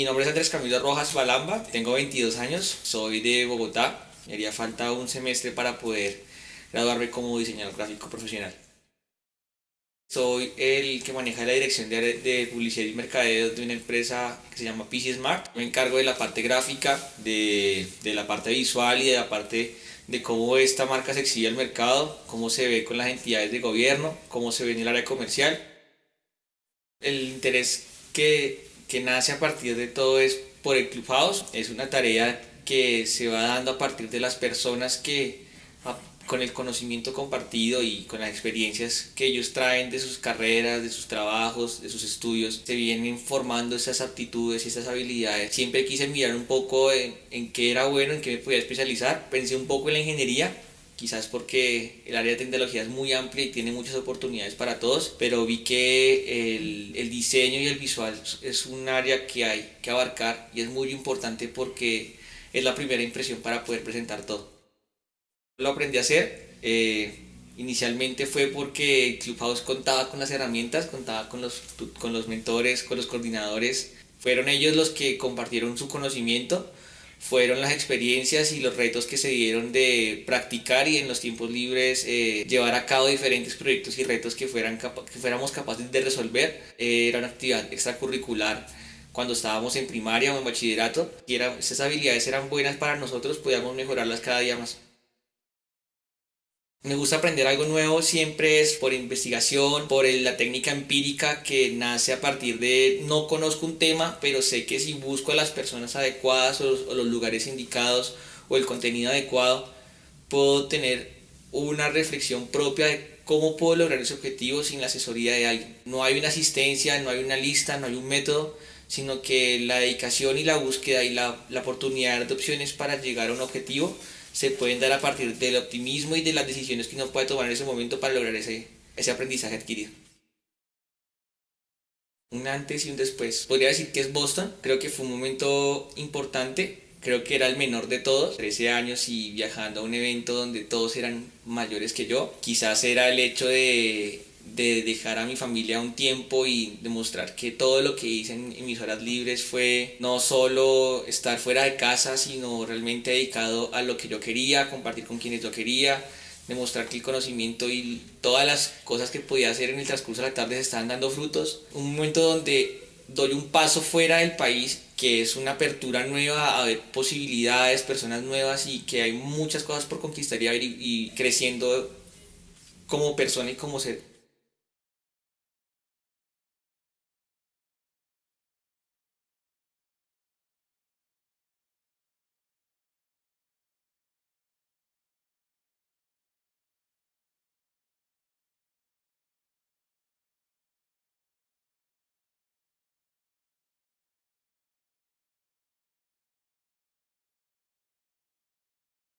Mi nombre es Andrés Camilo Rojas Balamba, tengo 22 años, soy de Bogotá. Me haría falta un semestre para poder graduarme como diseñador gráfico profesional. Soy el que maneja la dirección de, publicidad y mercadeo de una empresa que se llama PC Smart. Me encargo de la parte gráfica, de, de la parte visual y de la parte de cómo esta marca se exhibe al mercado, cómo se ve con las entidades de gobierno, cómo se ve en el área comercial. El interés que, que nace a partir de todo es por el Clubhouse. Es una tarea que se va dando a partir de las personas que con el conocimiento compartido y con las experiencias que ellos traen de sus carreras, de sus trabajos, de sus estudios, se vienen formando esas aptitudes y esas habilidades. Siempre quise mirar un poco en, en qué era bueno, en qué me podía especializar. Pensé un poco en la ingeniería, quizás porque el área de tecnología es muy amplia y tiene muchas oportunidades para todos, pero vi que el, el, diseño y el visual es un área que hay que abarcar y es muy importante porque es la primera impresión para poder presentar todo lo aprendí a hacer. Eh, inicialmente fue porque Clubhouse contaba con las herramientas, contaba con los, con los mentores, con los coordinadores. Fueron ellos los que compartieron su conocimiento, fueron las experiencias y los retos que se dieron de practicar y en los tiempos libres eh, llevar a cabo diferentes proyectos y retos que, fueran que fuéramos capaces de resolver. Eh, era una actividad extracurricular cuando estábamos en primaria o en bachillerato y era, esas habilidades eran buenas para nosotros, podíamos mejorarlas cada día más. Me gusta aprender algo nuevo, siempre es por investigación, por la técnica empírica que nace a partir de no conozco un tema, pero sé que si busco a las personas adecuadas o los, lugares indicados o el contenido adecuado, puedo tener una reflexión propia de cómo puedo lograr ese objetivo sin la asesoría de alguien. No hay una asistencia, no hay una lista, no hay un método, sino que la dedicación y la búsqueda y la, la oportunidad de opciones para llegar a un objetivo se pueden dar a partir del optimismo y de las decisiones que uno puede tomar en ese momento para lograr ese, ese aprendizaje adquirido. Un antes y un después. Podría decir que es Boston. Creo que fue un momento importante. Creo que era el menor de todos. 13 años y viajando a un evento donde todos eran mayores que yo. Quizás era el hecho de de dejar a mi familia un tiempo y demostrar que todo lo que hice en, mis horas libres fue no solo estar fuera de casa, sino realmente dedicado a lo que yo quería, compartir con quienes yo quería, demostrar que el conocimiento y todas las cosas que podía hacer en el transcurso de la tarde se estaban dando frutos. Un momento donde doy un paso fuera del país, que es una apertura nueva a ver posibilidades, personas nuevas y que hay muchas cosas por conquistar y, y creciendo como persona y como ser.